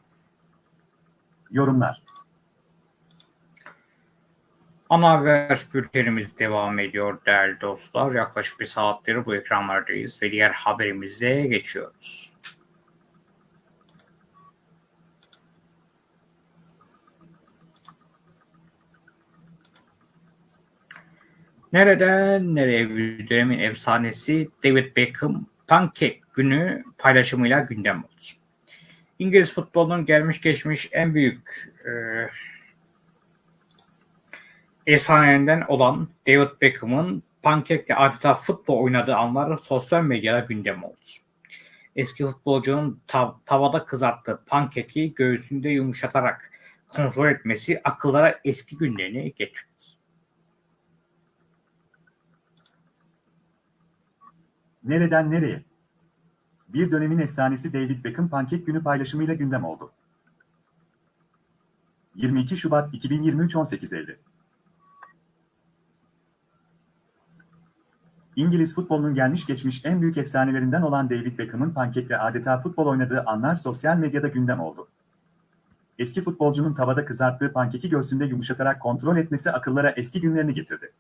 Yorumlar Ana haber bültenimiz devam ediyor değerli dostlar. Yaklaşık bir saattir bu ekranlardayız ve diğer haberimize geçiyoruz. Nereden nereye dönemin efsanesi David Beckham pankek günü paylaşımıyla gündem oldu. İngiliz futbolunun gelmiş geçmiş en büyük e, efsanelerinden olan David Beckham'ın pankekle adeta futbol oynadığı anlar sosyal medyada gündem oldu. Eski futbolcunun tav- tavada kızarttığı pankeki göğsünde yumuşatarak kontrol etmesi akıllara eski günlerini getirdi. Nereden nereye? Bir dönemin efsanesi David Beckham pankek günü paylaşımıyla gündem oldu. 22 Şubat 2023 18.50 İngiliz futbolunun gelmiş geçmiş en büyük efsanelerinden olan David Beckham'ın pankekle adeta futbol oynadığı anlar sosyal medyada gündem oldu. Eski futbolcunun tavada kızarttığı pankeki göğsünde yumuşatarak kontrol etmesi akıllara eski günlerini getirdi.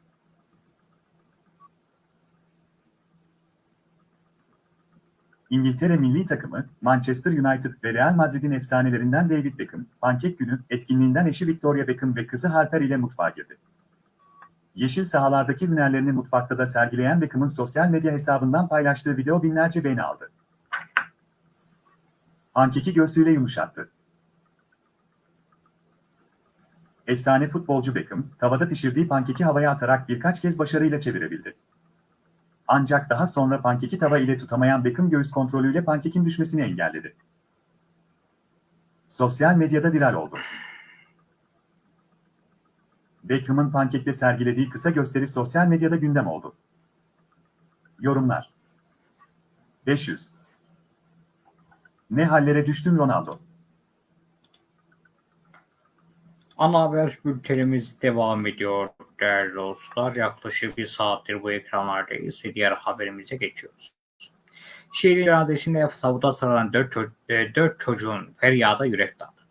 İngiltere milli takımı, Manchester United ve Real Madrid'in efsanelerinden David Beckham, pankek günü etkinliğinden eşi Victoria Beckham ve kızı Harper ile mutfağa girdi. Yeşil sahalardaki hünerlerini mutfakta da sergileyen Beckham'ın sosyal medya hesabından paylaştığı video binlerce beğeni aldı. Pankeki göğsüyle yumuşattı. Efsane futbolcu Beckham, tavada pişirdiği pankeki havaya atarak birkaç kez başarıyla çevirebildi. Ancak daha sonra pankeki tava ile tutamayan Beckham göğüs kontrolüyle pankekin düşmesini engelledi. Sosyal medyada viral oldu. Beckham'ın pankekte sergilediği kısa gösteri sosyal medyada gündem oldu. Yorumlar 500 Ne hallere düştün Ronaldo? Ana haber bültenimiz devam ediyor değerli dostlar. Yaklaşık bir saattir bu ekranlardayız ve diğer haberimize geçiyoruz. Şehir iradesinde savuda sarılan 4, ço- e, dört çocuğun feryada yürek dağıttı.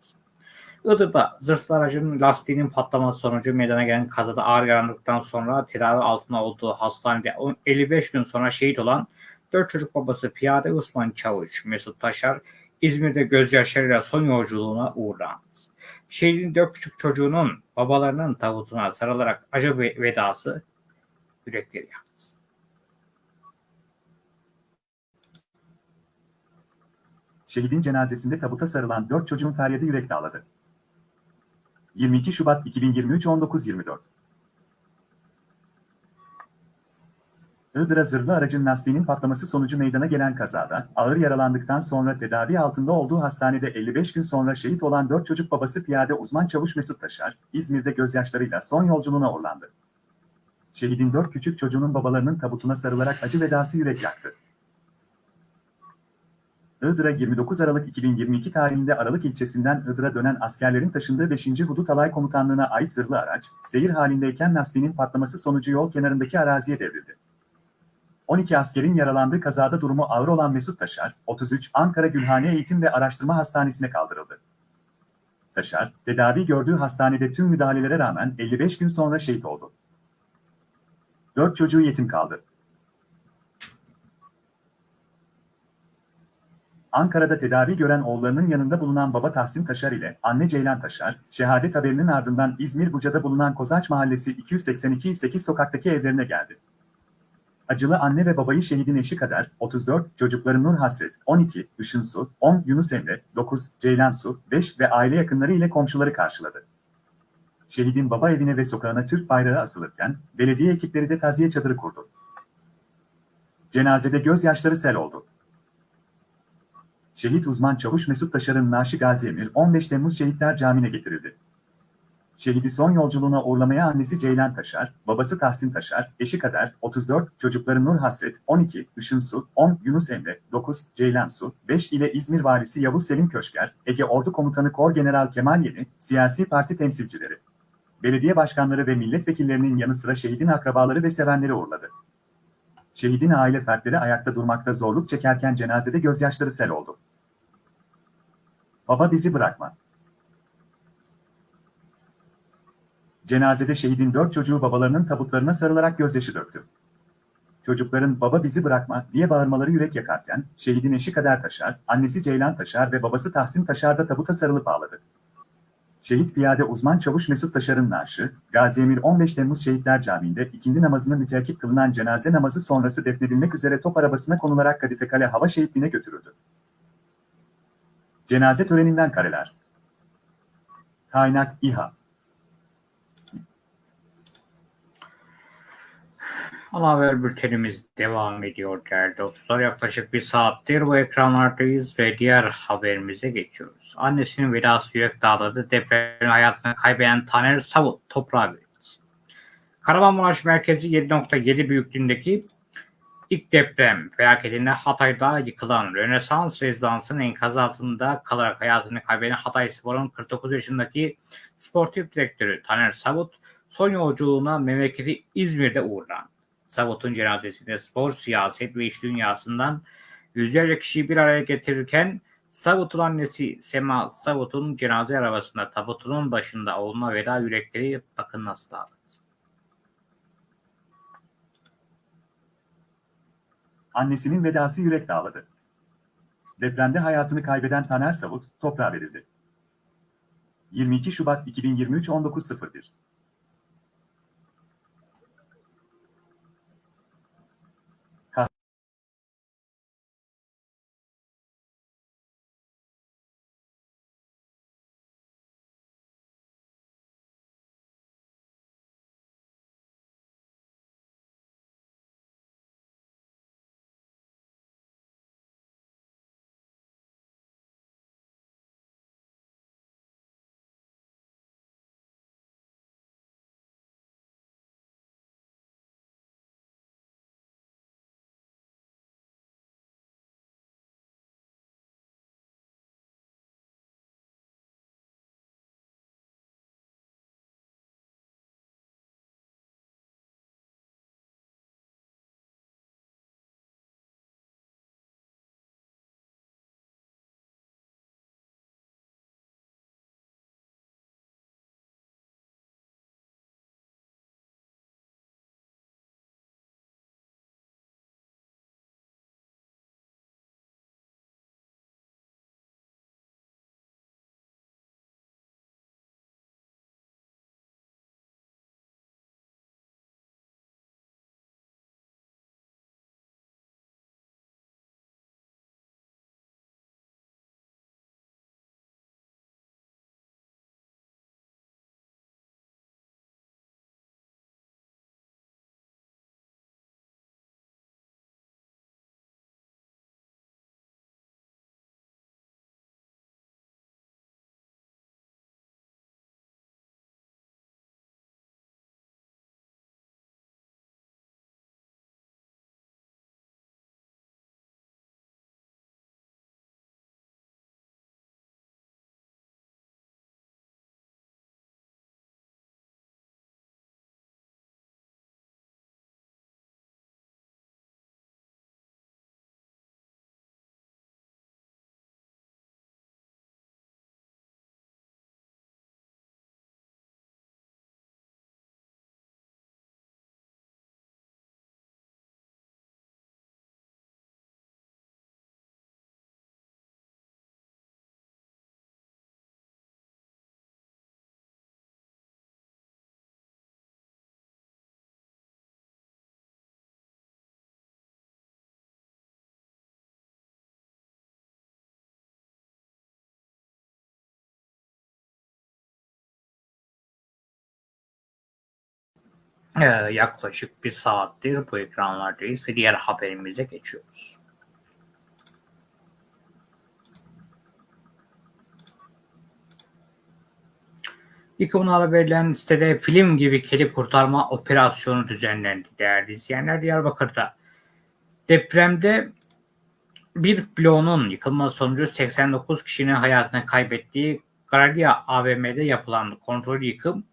Iğdır'da zırhlı aracın lastiğinin patlaması sonucu meydana gelen kazada ağır yaralandıktan sonra tedavi altında olduğu hastanede on- 55 gün sonra şehit olan 4 çocuk babası Piyade Osman Çavuş Mesut Taşar İzmir'de gözyaşlarıyla son yolculuğuna uğurlandı. Şehrin dört küçük çocuğunun babalarının tabutuna sarılarak acı ve- vedası yürekleri yaktı. Şehidin cenazesinde tabuta sarılan 4 çocuğun feryadı yürek dağladı. 22 Şubat 2023 19.24 Iğdır'a zırhlı aracın lastiğinin patlaması sonucu meydana gelen kazada, ağır yaralandıktan sonra tedavi altında olduğu hastanede 55 gün sonra şehit olan 4 çocuk babası piyade uzman çavuş Mesut Taşar, İzmir'de gözyaşlarıyla son yolculuğuna uğurlandı. Şehidin 4 küçük çocuğunun babalarının tabutuna sarılarak acı vedası yürek yaktı. Iğdır'a 29 Aralık 2022 tarihinde Aralık ilçesinden Iğdır'a dönen askerlerin taşındığı 5. Hudut Alay Komutanlığı'na ait zırhlı araç, seyir halindeyken lastiğinin patlaması sonucu yol kenarındaki araziye devrildi. 12 askerin yaralandığı kazada durumu ağır olan Mesut Taşar, 33 Ankara Gülhane Eğitim ve Araştırma Hastanesi'ne kaldırıldı. Taşar, tedavi gördüğü hastanede tüm müdahalelere rağmen 55 gün sonra şehit oldu. 4 çocuğu yetim kaldı. Ankara'da tedavi gören oğullarının yanında bulunan baba Tahsin Taşar ile anne Ceylan Taşar, şehadet haberinin ardından İzmir Buca'da bulunan Kozaç Mahallesi 282 8 sokaktaki evlerine geldi. Acılı anne ve babayı şehidin eşi kadar 34, çocukları Nur Hasret, 12, Işın Su, 10, Yunus Emre, 9, Ceylan Su, 5 ve aile yakınları ile komşuları karşıladı. Şehidin baba evine ve sokağına Türk bayrağı asılırken, belediye ekipleri de taziye çadırı kurdu. Cenazede gözyaşları sel oldu. Şehit uzman çavuş Mesut Taşar'ın naaşı Gazi Emir 15 Temmuz Şehitler Camii'ne getirildi. Şehidi son yolculuğuna uğurlamaya annesi Ceylan Taşar, babası Tahsin Taşar, eşi Kader, 34, çocukları Nur Hasret, 12, Işın Su, 10, Yunus Emre, 9, Ceylan Su, 5 ile İzmir Valisi Yavuz Selim Köşker, Ege Ordu Komutanı Kor General Kemal Yeni, siyasi parti temsilcileri, belediye başkanları ve milletvekillerinin yanı sıra şehidin akrabaları ve sevenleri uğurladı. Şehidin aile fertleri ayakta durmakta zorluk çekerken cenazede gözyaşları sel oldu. Baba bizi bırakma. Cenazede şehidin dört çocuğu babalarının tabutlarına sarılarak gözyaşı döktü. Çocukların baba bizi bırakma diye bağırmaları yürek yakarken, şehidin eşi Kader Taşar, annesi Ceylan Taşar ve babası Tahsin Taşar da tabuta sarılıp ağladı. Şehit piyade uzman çavuş Mesut Taşar'ın naaşı, Gazi Emir 15 Temmuz Şehitler Camii'nde ikindi namazını müteakip kılınan cenaze namazı sonrası defnedilmek üzere top arabasına konularak Kadife Kale Hava Şehitliğine götürüldü. Cenaze töreninden kareler. Kaynak İHA. Ana haber bültenimiz devam ediyor değerli dostlar. Yaklaşık bir saattir bu ekranlardayız ve diğer haberimize geçiyoruz. Annesinin vedası yürek dağladı. Depremin hayatını kaybeden Taner Savut toprağa verildi. Kahramanmaraş merkezi 7.7 büyüklüğündeki ilk deprem felaketinde Hatay'da yıkılan Rönesans rezidansının enkazı altında kalarak hayatını kaybeden Hatay Spor'un 49 yaşındaki sportif direktörü Taner Savut son yolculuğuna memleketi İzmir'de uğurlandı. Savut'un cenazesinde spor, siyaset ve iş dünyasından yüzlerce kişiyi bir araya getirirken Savut'un annesi Sema Savut'un cenaze arabasında tabutunun başında olma veda yürekleri bakın nasıl dağıldı. Annesinin vedası yürek dağladı. Depremde hayatını kaybeden Taner Savut toprağa verildi. 22 Şubat 2023 19.01 yaklaşık bir saattir bu ekranlardayız ve diğer haberimize geçiyoruz. Yıkımına verilen sitede film gibi kedi kurtarma operasyonu düzenlendi değerli izleyenler Diyarbakır'da. Depremde bir bloğunun yıkılması sonucu 89 kişinin hayatını kaybettiği Garalia AVM'de yapılan kontrol yıkım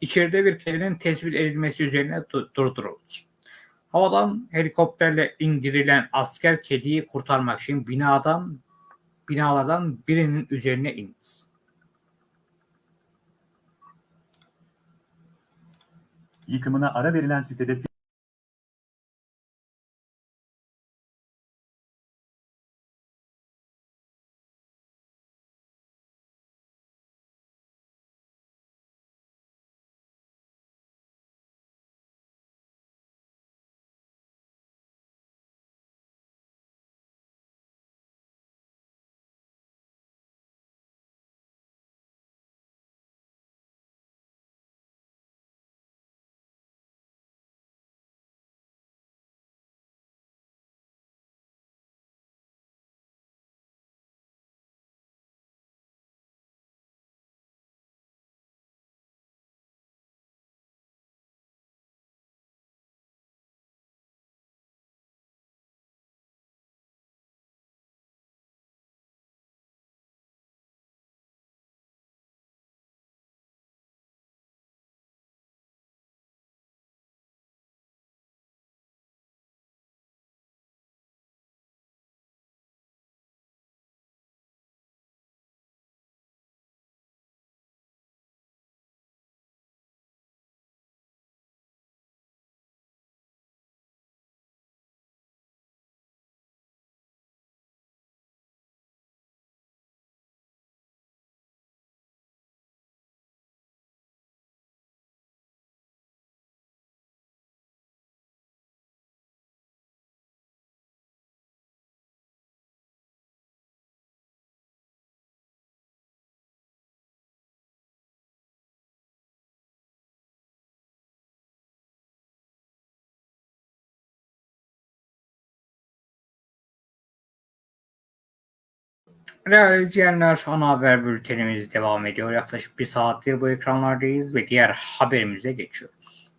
içeride bir kedinin tespit edilmesi üzerine durduruldu. Havadan helikopterle indirilen asker kediyi kurtarmak için binadan binalardan birinin üzerine indi. Yıkımına ara verilen sitede Değerli izleyenler, ana haber bültenimiz devam ediyor. Yaklaşık bir saattir bu ekranlardayız ve diğer haberimize geçiyoruz.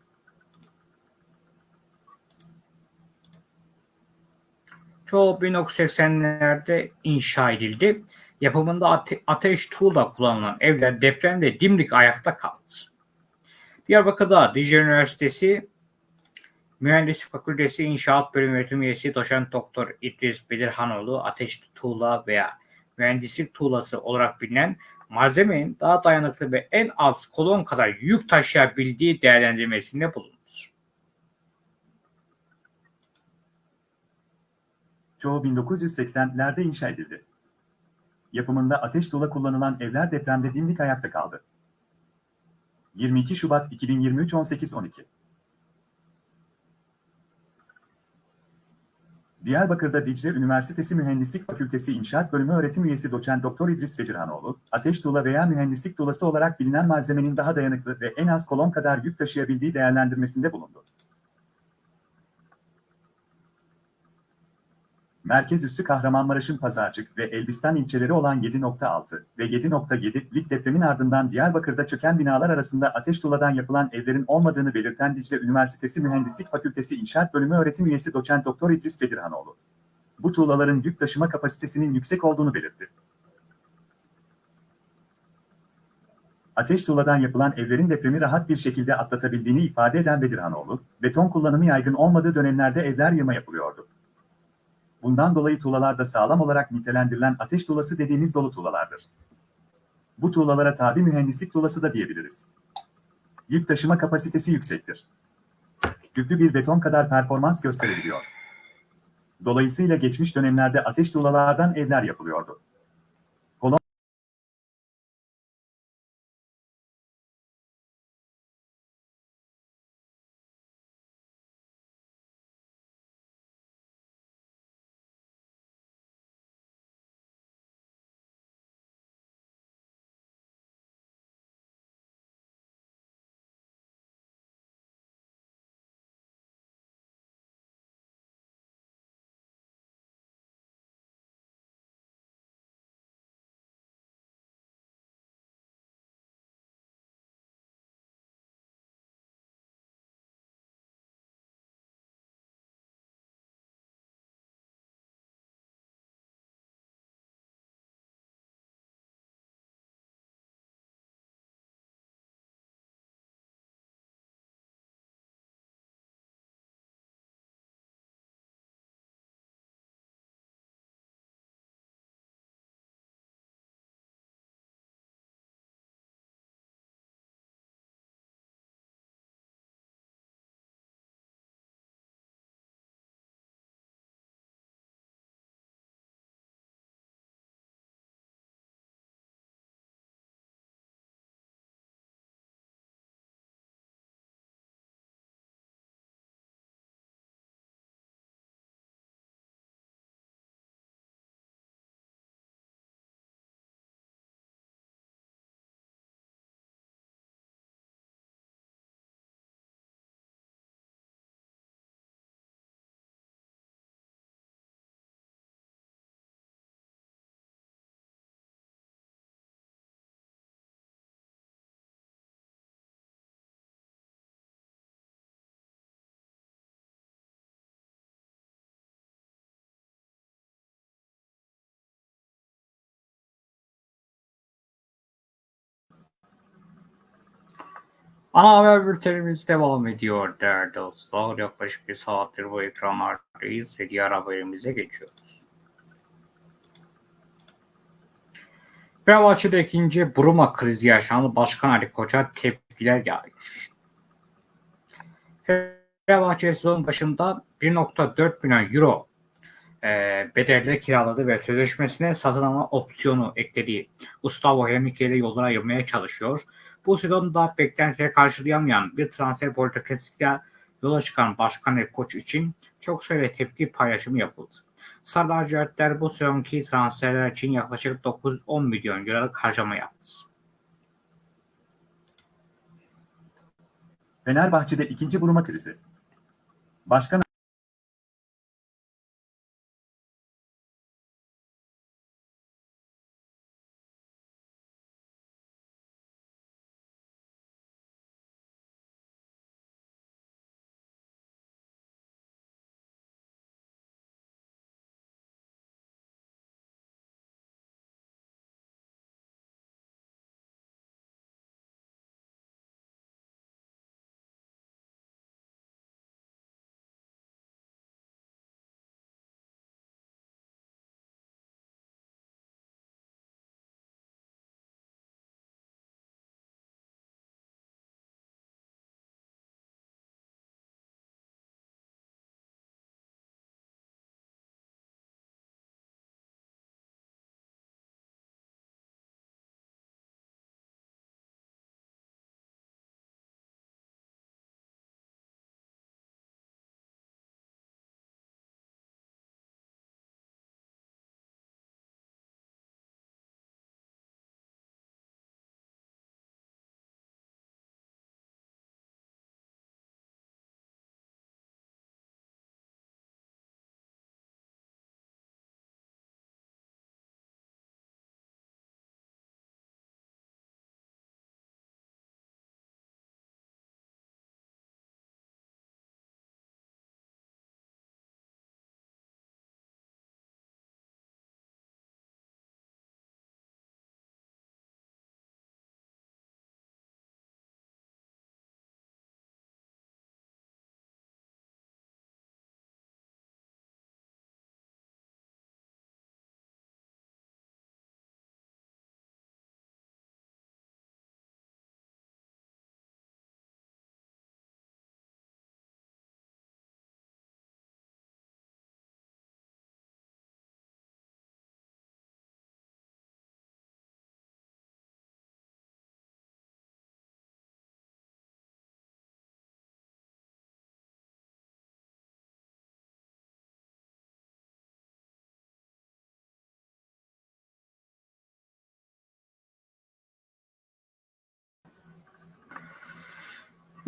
Çoğu 1980'lerde inşa edildi. Yapımında ate- ateş tuğla kullanılan evler depremde dimdik ayakta kaldı. Diyarbakır'da Dicle Üniversitesi Mühendislik Fakültesi İnşaat Bölümü Öğretim Üyesi Doçent Doktor İdris Bedirhanoğlu ateş tuğla veya mühendislik tuğlası olarak bilinen malzemenin daha dayanıklı ve en az kolon kadar yük taşıyabildiği değerlendirmesinde bulunur. Çoğu 1980'lerde inşa edildi. Yapımında ateş tuğla kullanılan evler depremde dimdik ayakta kaldı. 22 Şubat 2023 18.12 Diyarbakır'da Dicle Üniversitesi Mühendislik Fakültesi İnşaat Bölümü öğretim üyesi doçent doktor İdris Bedirhanoğlu, ateş tuğla veya mühendislik tuğlası olarak bilinen malzemenin daha dayanıklı ve en az kolon kadar yük taşıyabildiği değerlendirmesinde bulundu. Merkez üssü Kahramanmaraş'ın Pazarcık ve Elbistan ilçeleri olan 7.6 ve 7.7'lik depremin ardından Diyarbakır'da çöken binalar arasında ateş tuğladan yapılan evlerin olmadığını belirten Dicle Üniversitesi Mühendislik Fakültesi İnşaat Bölümü öğretim üyesi doçent doktor İdris Bedirhanoğlu. Bu tuğlaların yük taşıma kapasitesinin yüksek olduğunu belirtti. Ateş tuğladan yapılan evlerin depremi rahat bir şekilde atlatabildiğini ifade eden Bedirhanoğlu, beton kullanımı yaygın olmadığı dönemlerde evler yığma yapılıyordu. Bundan dolayı tuğlalar da sağlam olarak nitelendirilen ateş tuğlası dediğimiz dolu tuğlalardır. Bu tuğlalara tabi mühendislik tuğlası da diyebiliriz. Yük taşıma kapasitesi yüksektir. Yüklü bir beton kadar performans gösterebiliyor. Dolayısıyla geçmiş dönemlerde ateş tuğlalardan evler yapılıyordu. Ana haber bültenimiz devam ediyor değerli dostlar. Yaklaşık bir saattir bu ekranlardayız ve diğer haberimize geçiyoruz. Fenerbahçe'de ikinci Buruma krizi yaşandı. Başkan Ali Koç'a tepkiler geliyor. Fenerbahçe sezon başında 1.4 milyon euro e, bedelle kiraladı ve sözleşmesine satın alma opsiyonu eklediği Gustavo Henrique ile yollara ayırmaya çalışıyor. Bu sezonda beklentileri karşılayamayan bir transfer politikasıyla yola çıkan Başkan Ali Koç için çok sayıda tepki paylaşımı yapıldı. Sarı lacivertler bu sezonki transferler için yaklaşık 9-10 milyon euroluk harcama yaptı. Fenerbahçe'de ikinci buruma krizi. Başkan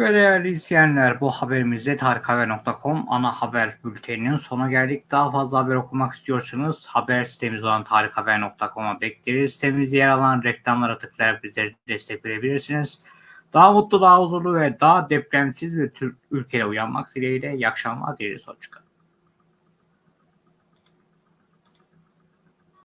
Ve değerli izleyenler bu haberimizde tarikhaber.com ana haber bülteninin sona geldik. Daha fazla haber okumak istiyorsanız haber sitemiz olan tarikhaber.com'a bekleriz. Sitemizde yer alan reklamlara tıklayarak bizlere destek verebilirsiniz. Daha mutlu, daha huzurlu ve daha depremsiz bir Türk ülkede uyanmak dileğiyle iyi akşamlar dileriz. Hoşçakalın.